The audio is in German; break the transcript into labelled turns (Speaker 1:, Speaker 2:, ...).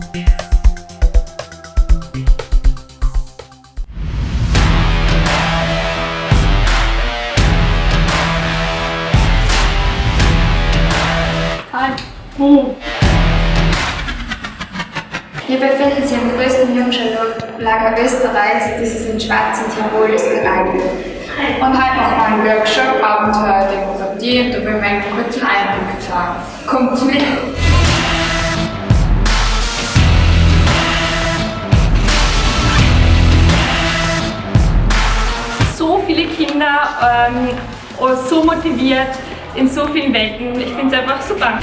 Speaker 1: Hi.
Speaker 2: Wir befinden uns im größten Jungschalot-Lager Österreichs, dieses in Schwarzen Tirol ist. Und heute machen wir einen Workshop Abenteuer Demokratie und da will ich einen kurzen Einblick zeigen. Kommt mit!
Speaker 1: So viele Kinder, ähm, so motiviert in so vielen Welten. Ich finde es einfach super.